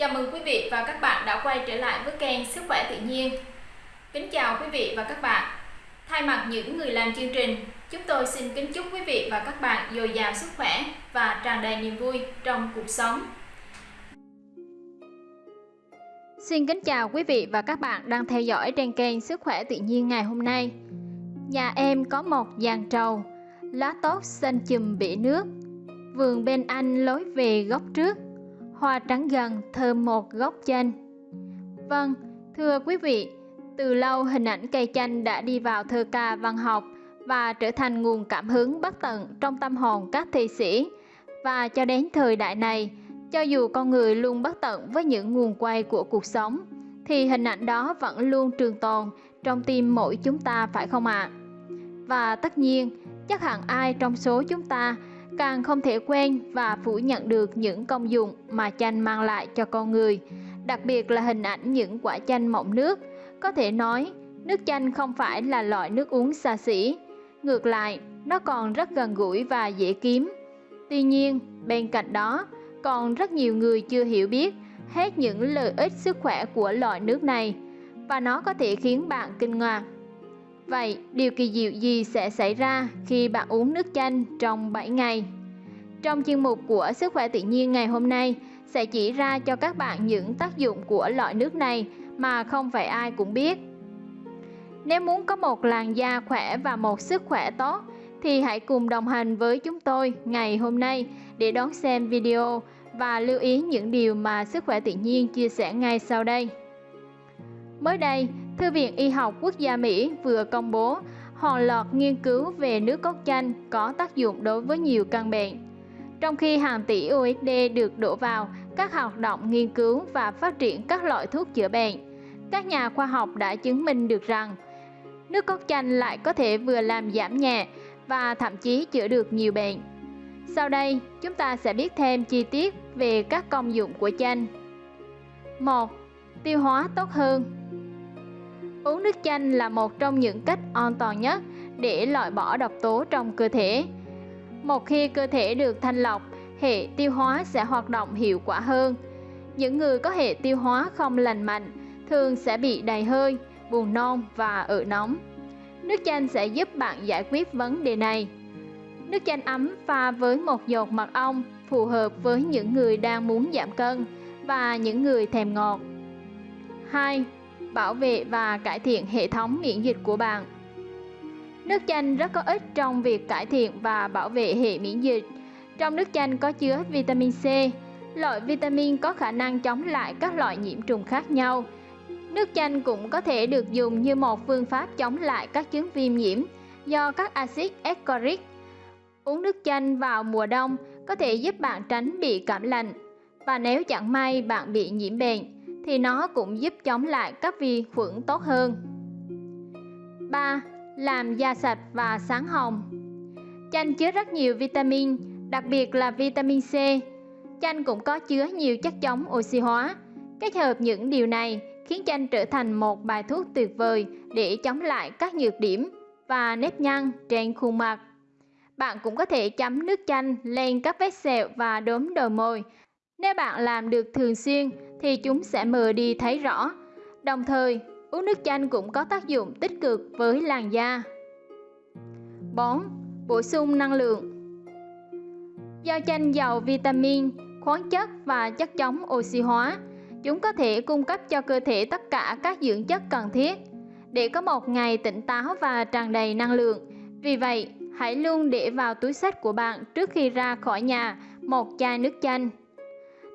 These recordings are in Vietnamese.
Chào mừng quý vị và các bạn đã quay trở lại với kênh Sức khỏe tự nhiên. Kính chào quý vị và các bạn. Thay mặt những người làm chương trình, chúng tôi xin kính chúc quý vị và các bạn dồi dào sức khỏe và tràn đầy niềm vui trong cuộc sống. Xin kính chào quý vị và các bạn đang theo dõi trên kênh Sức khỏe tự nhiên ngày hôm nay. Nhà em có một giàn trầu, lá tốt xanh chùm bể nước. Vườn bên anh lối về góc trước hoa trắng gần thơm một gốc chanh. Vâng, thưa quý vị, từ lâu hình ảnh cây chanh đã đi vào thơ ca văn học và trở thành nguồn cảm hứng bất tận trong tâm hồn các thi sĩ. Và cho đến thời đại này, cho dù con người luôn bất tận với những nguồn quay của cuộc sống, thì hình ảnh đó vẫn luôn trường tồn trong tim mỗi chúng ta phải không ạ? À? Và tất nhiên, chắc hẳn ai trong số chúng ta càng không thể quen và phủ nhận được những công dụng mà chanh mang lại cho con người, đặc biệt là hình ảnh những quả chanh mọng nước. Có thể nói, nước chanh không phải là loại nước uống xa xỉ, ngược lại, nó còn rất gần gũi và dễ kiếm. Tuy nhiên, bên cạnh đó, còn rất nhiều người chưa hiểu biết hết những lợi ích sức khỏe của loại nước này và nó có thể khiến bạn kinh ngạc. Vậy, điều kỳ diệu gì sẽ xảy ra khi bạn uống nước chanh trong 7 ngày? Trong chuyên mục của Sức khỏe tự nhiên ngày hôm nay sẽ chỉ ra cho các bạn những tác dụng của loại nước này mà không phải ai cũng biết. Nếu muốn có một làn da khỏe và một sức khỏe tốt thì hãy cùng đồng hành với chúng tôi ngày hôm nay để đón xem video và lưu ý những điều mà Sức khỏe tự nhiên chia sẻ ngay sau đây. Mới đây, Thư viện Y học Quốc gia Mỹ vừa công bố hàng loạt nghiên cứu về nước cốt chanh có tác dụng đối với nhiều căn bệnh. Trong khi hàng tỷ USD được đổ vào các hoạt động nghiên cứu và phát triển các loại thuốc chữa bệnh, các nhà khoa học đã chứng minh được rằng nước cốt chanh lại có thể vừa làm giảm nhẹ và thậm chí chữa được nhiều bệnh. Sau đây, chúng ta sẽ biết thêm chi tiết về các công dụng của chanh. 1. Tiêu hóa tốt hơn Uống nước chanh là một trong những cách an toàn nhất để loại bỏ độc tố trong cơ thể. Một khi cơ thể được thanh lọc, hệ tiêu hóa sẽ hoạt động hiệu quả hơn. Những người có hệ tiêu hóa không lành mạnh thường sẽ bị đầy hơi, buồn nôn và ợ nóng. Nước chanh sẽ giúp bạn giải quyết vấn đề này. Nước chanh ấm pha với một giọt mật ong phù hợp với những người đang muốn giảm cân và những người thèm ngọt. 2 bảo vệ và cải thiện hệ thống miễn dịch của bạn. Nước chanh rất có ích trong việc cải thiện và bảo vệ hệ miễn dịch. Trong nước chanh có chứa vitamin C, loại vitamin có khả năng chống lại các loại nhiễm trùng khác nhau. Nước chanh cũng có thể được dùng như một phương pháp chống lại các chứng viêm nhiễm do các axit ascorbic. Uống nước chanh vào mùa đông có thể giúp bạn tránh bị cảm lạnh. Và nếu chẳng may bạn bị nhiễm bệnh, thì nó cũng giúp chống lại các vi khuẩn tốt hơn. 3. Làm da sạch và sáng hồng Chanh chứa rất nhiều vitamin, đặc biệt là vitamin C. Chanh cũng có chứa nhiều chất chống oxy hóa. Kết hợp những điều này khiến chanh trở thành một bài thuốc tuyệt vời để chống lại các nhược điểm và nếp nhăn trên khuôn mặt. Bạn cũng có thể chấm nước chanh lên các vết sẹo và đốm đồi môi. Nếu bạn làm được thường xuyên thì chúng sẽ mờ đi thấy rõ. Đồng thời, uống nước chanh cũng có tác dụng tích cực với làn da. 4. Bổ sung năng lượng Do chanh giàu vitamin, khoáng chất và chất chống oxy hóa, chúng có thể cung cấp cho cơ thể tất cả các dưỡng chất cần thiết để có một ngày tỉnh táo và tràn đầy năng lượng. Vì vậy, hãy luôn để vào túi sách của bạn trước khi ra khỏi nhà một chai nước chanh.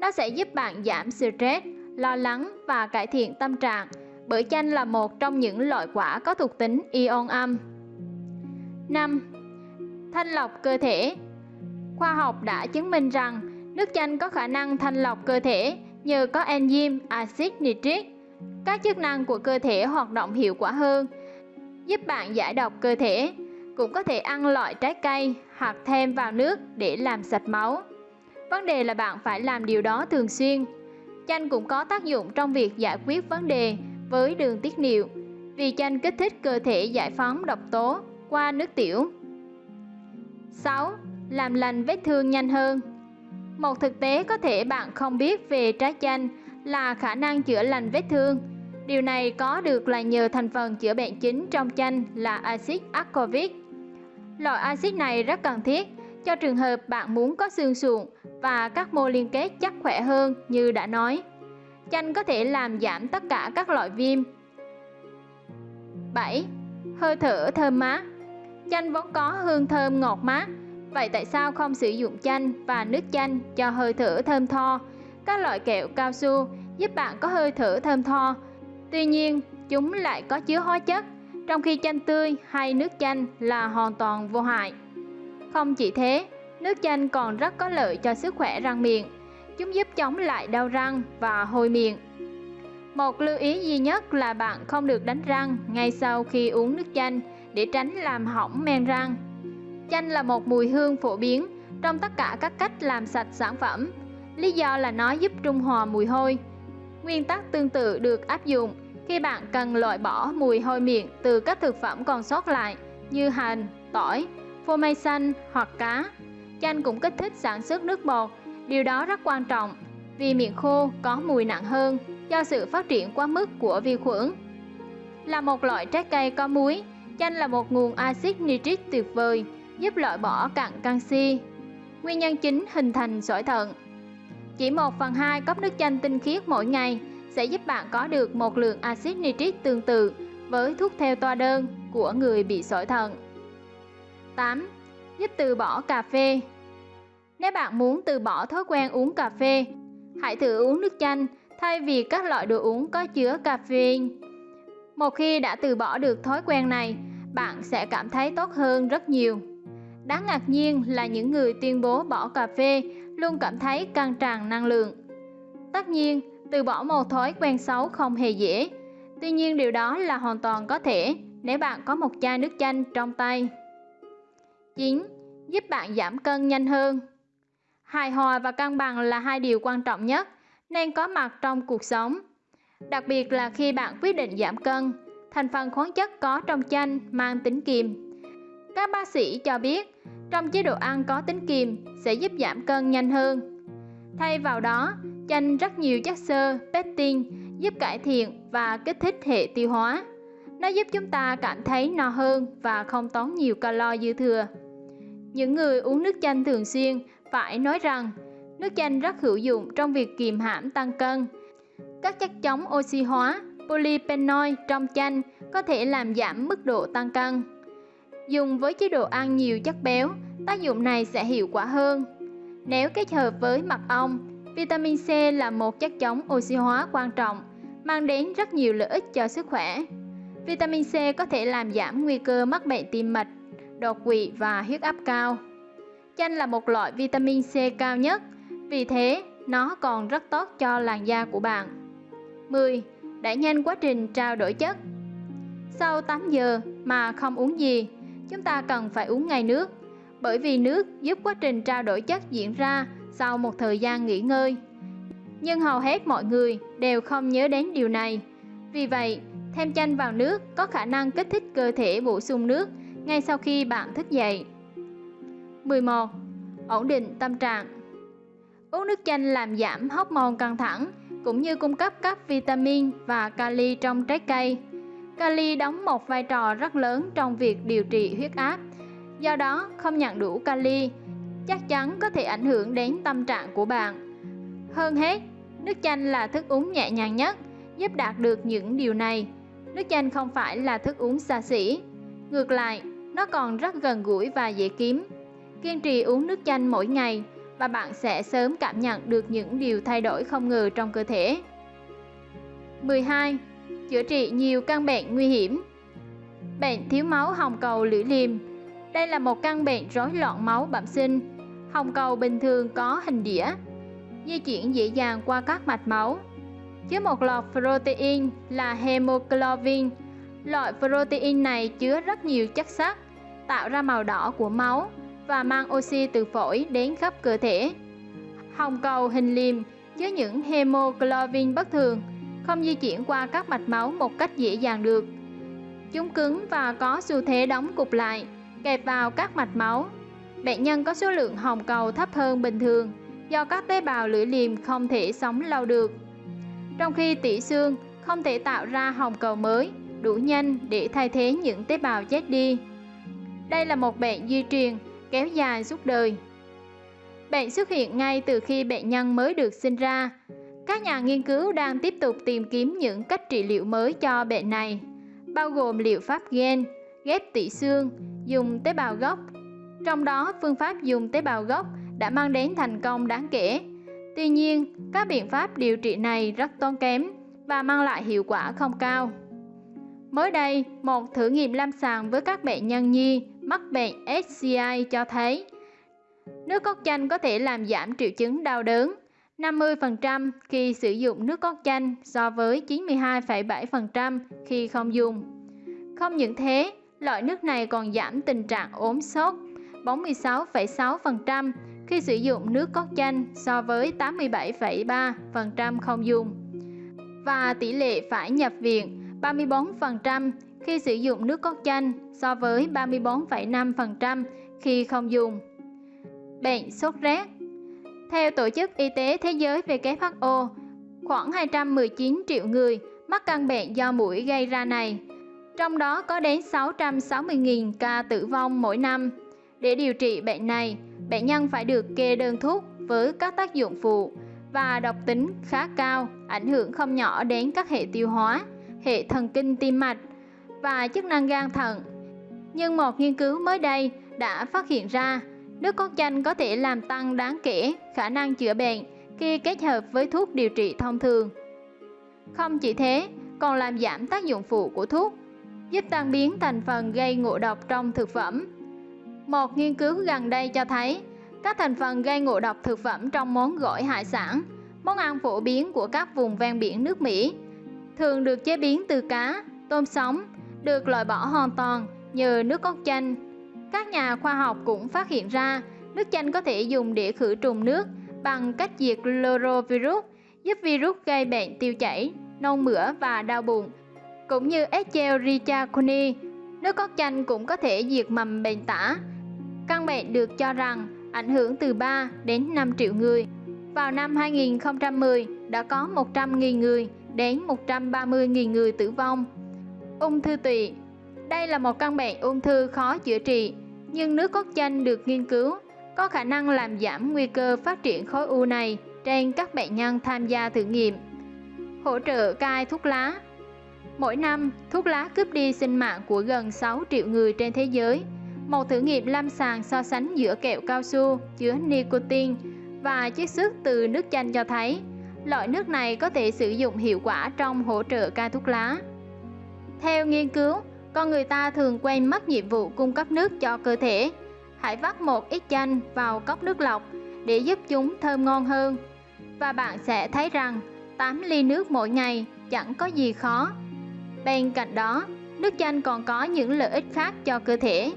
Nó sẽ giúp bạn giảm stress, lo lắng và cải thiện tâm trạng bởi chanh là một trong những loại quả có thuộc tính ion âm. 5. Thanh lọc cơ thể Khoa học đã chứng minh rằng nước chanh có khả năng thanh lọc cơ thể nhờ có enzyme axit nitric. Các chức năng của cơ thể hoạt động hiệu quả hơn, giúp bạn giải độc cơ thể. Cũng có thể ăn loại trái cây hoặc thêm vào nước để làm sạch máu. Vấn đề là bạn phải làm điều đó thường xuyên. Chanh cũng có tác dụng trong việc giải quyết vấn đề với đường tiết niệu, vì chanh kích thích cơ thể giải phóng độc tố qua nước tiểu. 6. Làm lành vết thương nhanh hơn Một thực tế có thể bạn không biết về trái chanh là khả năng chữa lành vết thương. Điều này có được là nhờ thành phần chữa bệnh chính trong chanh là axit ascorbic. Loại axit này rất cần thiết cho trường hợp bạn muốn có xương sụn và các mô liên kết chắc khỏe hơn như đã nói. Chanh có thể làm giảm tất cả các loại viêm. 7. Hơi thở thơm mát Chanh vốn có hương thơm ngọt mát, vậy tại sao không sử dụng chanh và nước chanh cho hơi thở thơm tho? Các loại kẹo cao su giúp bạn có hơi thở thơm tho, tuy nhiên chúng lại có chứa hóa chất, trong khi chanh tươi hay nước chanh là hoàn toàn vô hại. Không chỉ thế, nước chanh còn rất có lợi cho sức khỏe răng miệng. Chúng giúp chống lại đau răng và hôi miệng. Một lưu ý duy nhất là bạn không được đánh răng ngay sau khi uống nước chanh để tránh làm hỏng men răng. Chanh là một mùi hương phổ biến trong tất cả các cách làm sạch sản phẩm. Lý do là nó giúp trung hòa mùi hôi. Nguyên tắc tương tự được áp dụng khi bạn cần loại bỏ mùi hôi miệng từ các thực phẩm còn sót lại như hành, tỏi, phô mai xanh hoặc cá. Chanh cũng kích thích sản xuất nước bọt, điều đó rất quan trọng vì miệng khô có mùi nặng hơn do sự phát triển quá mức của vi khuẩn. Là một loại trái cây có muối, chanh là một nguồn axit nitric tuyệt vời, giúp loại bỏ cặn canxi. Nguyên nhân chính hình thành sỏi thận. Chỉ 1 phần 2 cốc nước chanh tinh khiết mỗi ngày sẽ giúp bạn có được một lượng axit nitric tương tự với thuốc theo toa đơn của người bị sỏi thận. 8. Giúp từ bỏ cà phê Nếu bạn muốn từ bỏ thói quen uống cà phê, hãy thử uống nước chanh thay vì các loại đồ uống có chứa caffeine. Một khi đã từ bỏ được thói quen này, bạn sẽ cảm thấy tốt hơn rất nhiều. Đáng ngạc nhiên là những người tuyên bố bỏ cà phê luôn cảm thấy căng tràn năng lượng. Tất nhiên, từ bỏ một thói quen xấu không hề dễ. Tuy nhiên điều đó là hoàn toàn có thể nếu bạn có một chai nước chanh trong tay. 9. Giúp bạn giảm cân nhanh hơn Hài hòa và cân bằng là hai điều quan trọng nhất nên có mặt trong cuộc sống. Đặc biệt là khi bạn quyết định giảm cân, thành phần khoáng chất có trong chanh mang tính kiềm. Các bác sĩ cho biết, trong chế độ ăn có tính kiềm sẽ giúp giảm cân nhanh hơn. Thay vào đó, chanh rất nhiều chất xơ, pectin giúp cải thiện và kích thích hệ tiêu hóa. Nó giúp chúng ta cảm thấy no hơn và không tốn nhiều calo dư thừa. Những người uống nước chanh thường xuyên phải nói rằng nước chanh rất hữu dụng trong việc kiềm hãm tăng cân. Các chất chống oxy hóa, polyphenol trong chanh có thể làm giảm mức độ tăng cân. Dùng với chế độ ăn nhiều chất béo, tác dụng này sẽ hiệu quả hơn. Nếu kết hợp với mật ong, vitamin C là một chất chống oxy hóa quan trọng, mang đến rất nhiều lợi ích cho sức khỏe. Vitamin C có thể làm giảm nguy cơ mắc bệnh tim mạch, đột quỵ và huyết áp cao. Chanh là một loại vitamin C cao nhất, vì thế nó còn rất tốt cho làn da của bạn. 10. Đẩy nhanh quá trình trao đổi chất Sau 8 giờ mà không uống gì, chúng ta cần phải uống ngay nước, bởi vì nước giúp quá trình trao đổi chất diễn ra sau một thời gian nghỉ ngơi. Nhưng hầu hết mọi người đều không nhớ đến điều này. Vì vậy, thêm chanh vào nước có khả năng kích thích cơ thể bổ sung nước ngay sau khi bạn thức dậy. 11. Ổn định tâm trạng Uống nước chanh làm giảm hormone căng thẳng cũng như cung cấp các vitamin và kali trong trái cây. Kali đóng một vai trò rất lớn trong việc điều trị huyết áp. Do đó, không nhận đủ kali chắc chắn có thể ảnh hưởng đến tâm trạng của bạn. Hơn hết, nước chanh là thức uống nhẹ nhàng nhất, giúp đạt được những điều này. Nước chanh không phải là thức uống xa xỉ. Ngược lại, nó còn rất gần gũi và dễ kiếm. Kiên trì uống nước chanh mỗi ngày và bạn sẽ sớm cảm nhận được những điều thay đổi không ngờ trong cơ thể. 12. Chữa trị nhiều căn bệnh nguy hiểm Bệnh thiếu máu hồng cầu lưỡi liềm Đây là một căn bệnh rối loạn máu bẩm sinh. Hồng cầu bình thường có hình đĩa, di chuyển dễ dàng qua các mạch máu. Chứa một loại protein là hemoglobin. Loại protein này chứa rất nhiều chất sắt, tạo ra màu đỏ của máu và mang oxy từ phổi đến khắp cơ thể. Hồng cầu hình liềm chứa những hemoglobin bất thường, không di chuyển qua các mạch máu một cách dễ dàng được. Chúng cứng và có xu thế đóng cục lại, kẹp vào các mạch máu. Bệnh nhân có số lượng hồng cầu thấp hơn bình thường do các tế bào lưỡi liềm không thể sống lâu được trong khi tủy xương không thể tạo ra hồng cầu mới đủ nhanh để thay thế những tế bào chết đi. Đây là một bệnh di truyền kéo dài suốt đời. Bệnh xuất hiện ngay từ khi bệnh nhân mới được sinh ra. Các nhà nghiên cứu đang tiếp tục tìm kiếm những cách trị liệu mới cho bệnh này, bao gồm liệu pháp gen, ghép tủy xương, dùng tế bào gốc. Trong đó, phương pháp dùng tế bào gốc đã mang đến thành công đáng kể. Tuy nhiên, các biện pháp điều trị này rất tốn kém và mang lại hiệu quả không cao. Mới đây, một thử nghiệm lâm sàng với các bệnh nhân nhi mắc bệnh SCI cho thấy nước cốt chanh có thể làm giảm triệu chứng đau đớn 50% khi sử dụng nước cốt chanh so với 92,7% khi không dùng. Không những thế, loại nước này còn giảm tình trạng ốm sốt 46,6% khi sử dụng nước cốt chanh so với 87,3% không dùng. Và tỷ lệ phải nhập viện 34% khi sử dụng nước cốt chanh so với 34,5% khi không dùng. Bệnh sốt rét Theo Tổ chức Y tế Thế giới WHO, khoảng 219 triệu người mắc căn bệnh do mũi gây ra này, trong đó có đến 660.000 ca tử vong mỗi năm. Để điều trị bệnh này, bệnh nhân phải được kê đơn thuốc với các tác dụng phụ và độc tính khá cao, ảnh hưởng không nhỏ đến các hệ tiêu hóa, hệ thần kinh tim mạch và chức năng gan thận. Nhưng một nghiên cứu mới đây đã phát hiện ra nước cốt chanh có thể làm tăng đáng kể khả năng chữa bệnh khi kết hợp với thuốc điều trị thông thường. Không chỉ thế, còn làm giảm tác dụng phụ của thuốc, giúp tan biến thành phần gây ngộ độc trong thực phẩm. Một nghiên cứu gần đây cho thấy các thành phần gây ngộ độc thực phẩm trong món gỏi hải sản, món ăn phổ biến của các vùng ven biển nước Mỹ thường được chế biến từ cá, tôm sống, được loại bỏ hoàn toàn nhờ nước cốt chanh. Các nhà khoa học cũng phát hiện ra nước chanh có thể dùng để khử trùng nước bằng cách diệt chlorovirus, giúp virus gây bệnh tiêu chảy, nôn mửa và đau bụng. Cũng như Escherichia coli, nước cốt chanh cũng có thể diệt mầm bệnh tả. Căn bệnh được cho rằng ảnh hưởng từ 3 đến 5 triệu người. Vào năm 2010 đã có 100.000 người đến 130.000 người tử vong. Ung thư tụy Đây là một căn bệnh ung thư khó chữa trị, nhưng nước cốt chanh được nghiên cứu có khả năng làm giảm nguy cơ phát triển khối u này trên các bệnh nhân tham gia thử nghiệm. Hỗ trợ cai thuốc lá Mỗi năm, thuốc lá cướp đi sinh mạng của gần 6 triệu người trên thế giới. Một thử nghiệm lâm sàng so sánh giữa kẹo cao su chứa nicotine và chiết xuất từ nước chanh cho thấy loại nước này có thể sử dụng hiệu quả trong hỗ trợ cai thuốc lá. Theo nghiên cứu, con người ta thường quên mất nhiệm vụ cung cấp nước cho cơ thể. Hãy vắt một ít chanh vào cốc nước lọc để giúp chúng thơm ngon hơn. Và bạn sẽ thấy rằng 8 ly nước mỗi ngày chẳng có gì khó. Bên cạnh đó, nước chanh còn có những lợi ích khác cho cơ thể.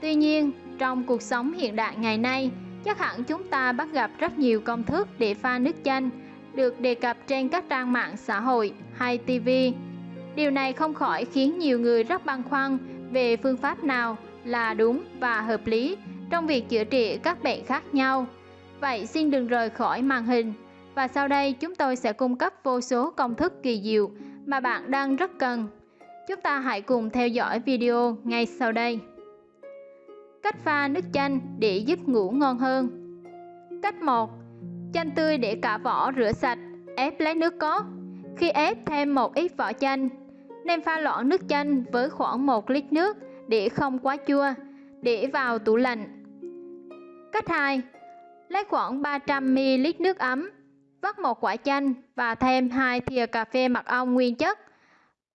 Tuy nhiên, trong cuộc sống hiện đại ngày nay, chắc hẳn chúng ta bắt gặp rất nhiều công thức để pha nước chanh được đề cập trên các trang mạng xã hội hay TV. Điều này không khỏi khiến nhiều người rất băn khoăn về phương pháp nào là đúng và hợp lý trong việc chữa trị các bệnh khác nhau. Vậy xin đừng rời khỏi màn hình và sau đây chúng tôi sẽ cung cấp vô số công thức kỳ diệu mà bạn đang rất cần. Chúng ta hãy cùng theo dõi video ngay sau đây. Cách pha nước chanh để giúp ngủ ngon hơn Cách 1 Chanh tươi để cả vỏ rửa sạch, ép lấy nước cốt. Khi ép thêm một ít vỏ chanh, nên pha loãng nước chanh với khoảng 1 lít nước để không quá chua, để vào tủ lạnh. Cách 2. Lấy khoảng 300ml nước ấm, vắt một quả chanh và thêm 2 thìa cà phê mật ong nguyên chất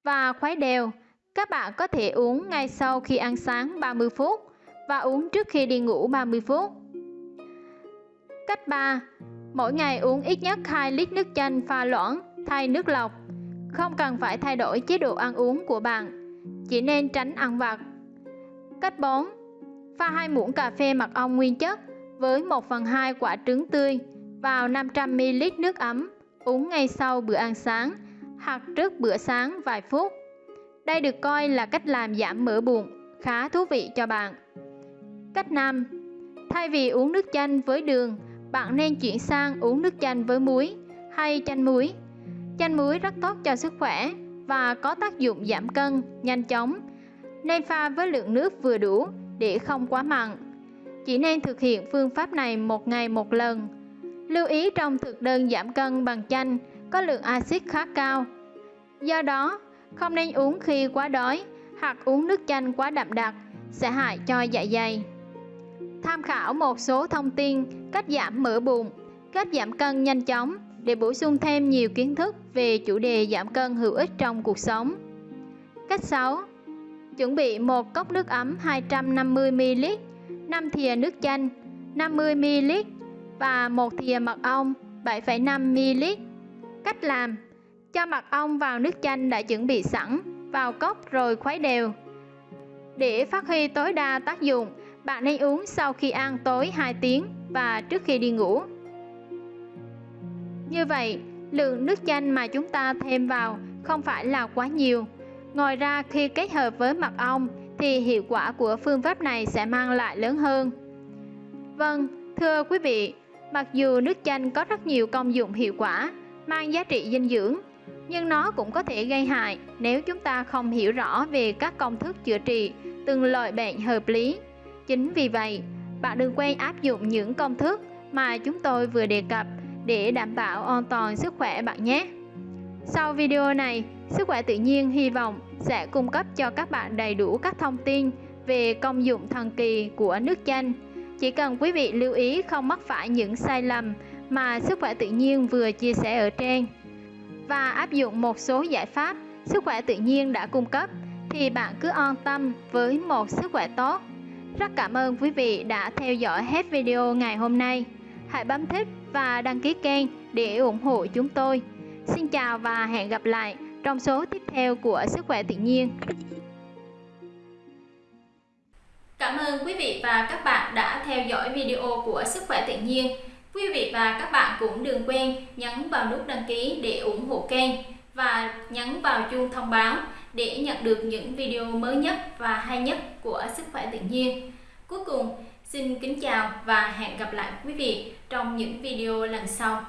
và khuấy đều. Các bạn có thể uống ngay sau khi ăn sáng 30 phút và uống trước khi đi ngủ 30 phút. Cách 3. Mỗi ngày uống ít nhất 2 lít nước chanh pha loãng thay nước lọc. Không cần phải thay đổi chế độ ăn uống của bạn, chỉ nên tránh ăn vặt. Cách 4. Pha 2 muỗng cà phê mật ong nguyên chất với 1 phần 2 quả trứng tươi vào 500ml nước ấm, uống ngay sau bữa ăn sáng hoặc trước bữa sáng vài phút. Đây được coi là cách làm giảm mỡ bụng, khá thú vị cho bạn. Cách 5. Thay vì uống nước chanh với đường, bạn nên chuyển sang uống nước chanh với muối hay chanh muối. Chanh muối rất tốt cho sức khỏe và có tác dụng giảm cân nhanh chóng, nên pha với lượng nước vừa đủ để không quá mặn. Chỉ nên thực hiện phương pháp này một ngày một lần. Lưu ý trong thực đơn giảm cân bằng chanh có lượng axit khá cao. Do đó, không nên uống khi quá đói hoặc uống nước chanh quá đậm đặc sẽ hại cho dạ dày. Tham khảo một số thông tin cách giảm mỡ bụng, cách giảm cân nhanh chóng để bổ sung thêm nhiều kiến thức về chủ đề giảm cân hữu ích trong cuộc sống. Cách 6. Chuẩn bị một cốc nước ấm 250ml, 5 thìa nước chanh 50ml và một thìa mật ong 7,5ml. Cách làm Cho mật ong vào nước chanh đã chuẩn bị sẵn vào cốc rồi khuấy đều. Để phát huy tối đa tác dụng, bạn nên uống sau khi ăn tối 2 tiếng và trước khi đi ngủ. Như vậy, lượng nước chanh mà chúng ta thêm vào không phải là quá nhiều. Ngoài ra khi kết hợp với mật ong thì hiệu quả của phương pháp này sẽ mang lại lớn hơn. Vâng, thưa quý vị, mặc dù nước chanh có rất nhiều công dụng hiệu quả, mang giá trị dinh dưỡng, nhưng nó cũng có thể gây hại nếu chúng ta không hiểu rõ về các công thức chữa trị từng loại bệnh hợp lý. Chính vì vậy, bạn đừng quên áp dụng những công thức mà chúng tôi vừa đề cập để đảm bảo an toàn sức khỏe bạn nhé. Sau video này, Sức khỏe tự nhiên hy vọng sẽ cung cấp cho các bạn đầy đủ các thông tin về công dụng thần kỳ của nước chanh. Chỉ cần quý vị lưu ý không mắc phải những sai lầm mà sức khỏe tự nhiên vừa chia sẻ ở trên và áp dụng một số giải pháp sức khỏe tự nhiên đã cung cấp thì bạn cứ an tâm với một sức khỏe tốt. Rất cảm ơn quý vị đã theo dõi hết video ngày hôm nay. Hãy bấm thích và đăng ký kênh để ủng hộ chúng tôi. Xin chào và hẹn gặp lại trong số tiếp theo của Sức khỏe tự nhiên. Cảm ơn quý vị và các bạn đã theo dõi video của Sức khỏe tự nhiên. Quý vị và các bạn cũng đừng quên nhấn vào nút đăng ký để ủng hộ kênh và nhấn vào chuông thông báo để nhận được những video mới nhất và hay nhất của Sức khỏe tự nhiên. Cuối cùng, xin kính chào và hẹn gặp lại quý vị trong những video lần sau.